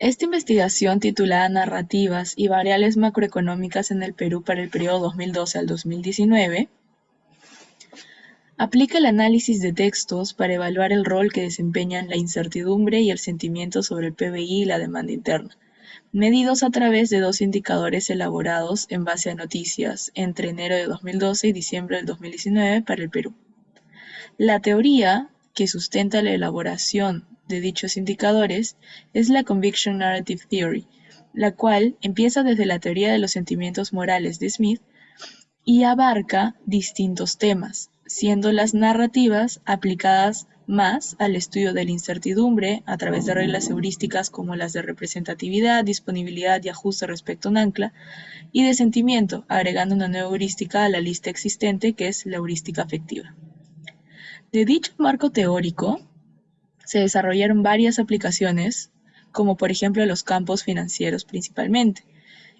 Esta investigación, titulada Narrativas y variables macroeconómicas en el Perú para el periodo 2012 al 2019, aplica el análisis de textos para evaluar el rol que desempeñan la incertidumbre y el sentimiento sobre el PBI y la demanda interna, medidos a través de dos indicadores elaborados en base a noticias entre enero de 2012 y diciembre del 2019 para el Perú. La teoría que sustenta la elaboración de dichos indicadores es la Conviction Narrative Theory, la cual empieza desde la teoría de los sentimientos morales de Smith y abarca distintos temas, siendo las narrativas aplicadas más al estudio de la incertidumbre a través de reglas heurísticas como las de representatividad, disponibilidad y ajuste respecto a un ancla, y de sentimiento, agregando una nueva heurística a la lista existente que es la heurística afectiva. De dicho marco teórico, se desarrollaron varias aplicaciones, como por ejemplo los campos financieros principalmente.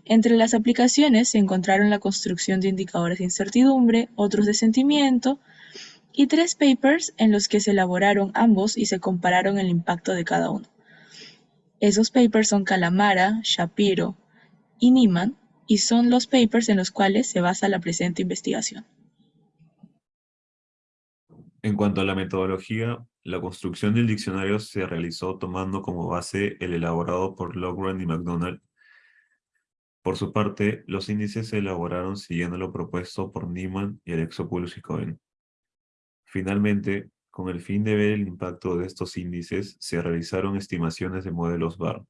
Entre las aplicaciones se encontraron la construcción de indicadores de incertidumbre, otros de sentimiento, y tres papers en los que se elaboraron ambos y se compararon el impacto de cada uno. Esos papers son Calamara, Shapiro y Niemann, y son los papers en los cuales se basa la presente investigación. En cuanto a la metodología, la construcción del diccionario se realizó tomando como base el elaborado por Logran y MacDonald. Por su parte, los índices se elaboraron siguiendo lo propuesto por Niemann y Alexopoulos y Cohen. Finalmente, con el fin de ver el impacto de estos índices, se realizaron estimaciones de modelos BAR,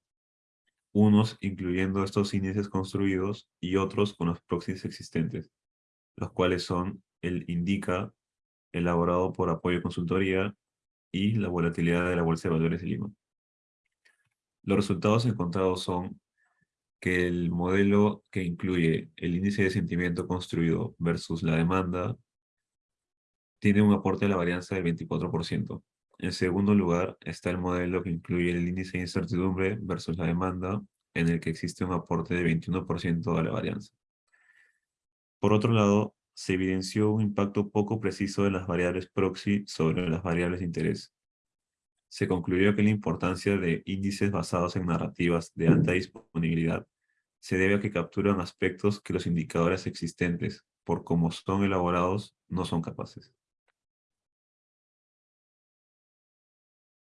unos incluyendo estos índices construidos y otros con los proxies existentes, los cuales son el INDICA, elaborado por Apoyo Consultoría, y la volatilidad de la Bolsa de Valores de Lima. Los resultados encontrados son que el modelo que incluye el índice de sentimiento construido versus la demanda tiene un aporte de la varianza del 24%. En segundo lugar está el modelo que incluye el índice de incertidumbre versus la demanda, en el que existe un aporte de 21% de la varianza. Por otro lado, se evidenció un impacto poco preciso de las variables proxy sobre las variables de interés. Se concluyó que la importancia de índices basados en narrativas de alta disponibilidad se debe a que capturan aspectos que los indicadores existentes, por cómo son elaborados, no son capaces.